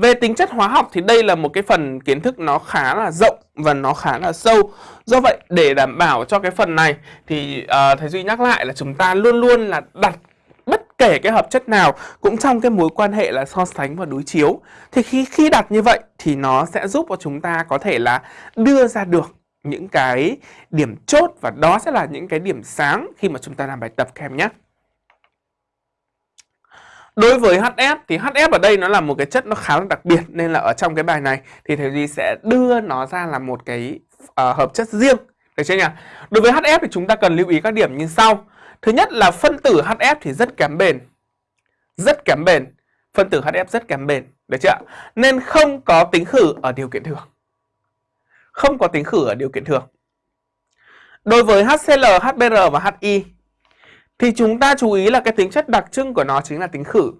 về tính chất hóa học thì đây là một cái phần kiến thức nó khá là rộng và nó khá là sâu. Do vậy để đảm bảo cho cái phần này thì ờ, uh, thầy Duy nhắc lại là chúng ta luôn luôn là đặt bất kể cái hợp chất nào cũng trong cái mối quan hệ là so sánh và đối chiếu. Thì khi khi đặt như vậy thì nó sẽ giúp cho chúng ta có thể là đưa ra được những cái điểm chốt và đó sẽ là những cái điểm sáng khi mà chúng ta làm bài tập các em nhé. Đối với HF thì HF ở đây nó là một cái chất nó khá là đặc biệt nên là ở trong cái bài này thì thầy Duy sẽ đưa nó ra là một cái uh, hợp chất riêng. Được chưa nhỉ? Đối với HF thì chúng ta cần lưu ý các điểm như sau. Thứ nhất là phân tử HF thì rất kém bền. Rất kém bền. Phân tử HF rất kém bền. Được chưa? Nên không có tính khử ở điều kiện thường. Không có tính khử ở điều kiện thường. Đối với HCl, HBr và HI thì chúng ta chú ý là cái tính chất đặc trưng của nó chính là tính khử.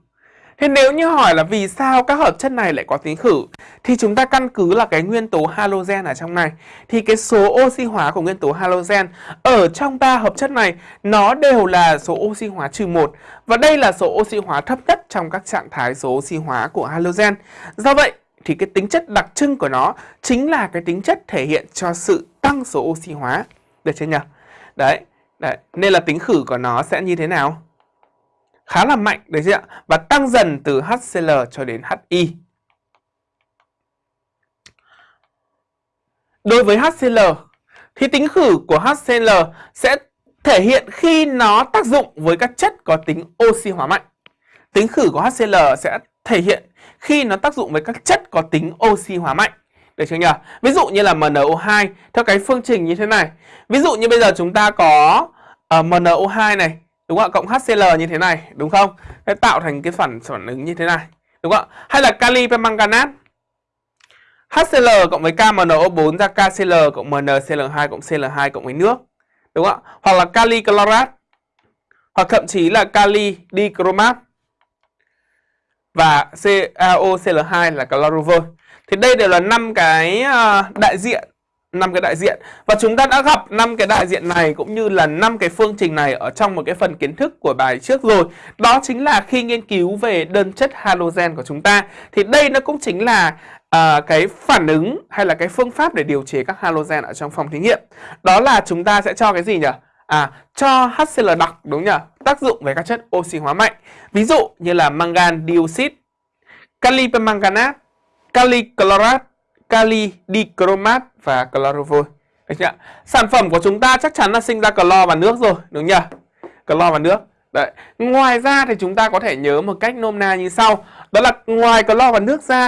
Thế nếu như hỏi là vì sao các hợp chất này lại có tính khử thì chúng ta căn cứ là cái nguyên tố halogen ở trong này. Thì cái số oxy hóa của nguyên tố halogen ở trong ba hợp chất này nó đều là số oxy hóa trừ 1 và đây là số oxy hóa thấp nhất trong các trạng thái số oxy hóa của halogen. Do vậy thì cái tính chất đặc trưng của nó chính là cái tính chất thể hiện cho sự tăng số oxy hóa. Được chưa nhỉ? Đấy, đấy, nên là tính khử của nó sẽ như thế nào? khá là mạnh đấy chứ ạ và tăng dần từ HCl cho đến HI. Đối với HCl thì tính khử của HCl sẽ thể hiện khi nó tác dụng với các chất có tính oxy hóa mạnh. Tính khử của HCl sẽ thể hiện khi nó tác dụng với các chất có tính oxy hóa mạnh. Được chưa nhỉ? Ví dụ như là MnO2 theo cái phương trình như thế này. Ví dụ như bây giờ chúng ta có ờ, uh, MnO2 này đúng không ạ? Cộng HCl như thế này đúng không? Nó tạo thành cái phản phản ứng như thế này đúng không ạ? Hay là kali permanganat, HCl cộng với KMNO4 ra KCl cộng MnCl2 cộng Cl2 cộng với nước đúng không ạ? Hoặc là kali chlorat hoặc thậm chí là kali dichromat và CaOCl2 là chlorovol thì đây đều là năm cái ờ, đại diện năm cái đại diện và chúng ta đã gặp năm cái đại diện này cũng như là năm cái phương trình này ở trong một cái phần kiến thức của bài trước rồi. Đó chính là khi nghiên cứu về đơn chất halogen của chúng ta thì đây nó cũng chính là à, cái phản ứng hay là cái phương pháp để điều chế các halogen ở trong phòng thí nghiệm. Đó là chúng ta sẽ cho cái gì nhỉ? À, cho HCl đặc đúng nhỉ? Tác dụng về các chất oxy hóa mạnh. Ví dụ như là mangan dioxide, kali permanganate, kali chlorat kali dichromat và chlorovol. Được chưa? Sản phẩm của chúng ta chắc chắn là sinh ra clo và nước rồi, đúng nhỉ? Clo và nước. Đấy. Ngoài ra thì chúng ta có thể nhớ một cách nôm na như sau, đó là ngoài clo và nước ra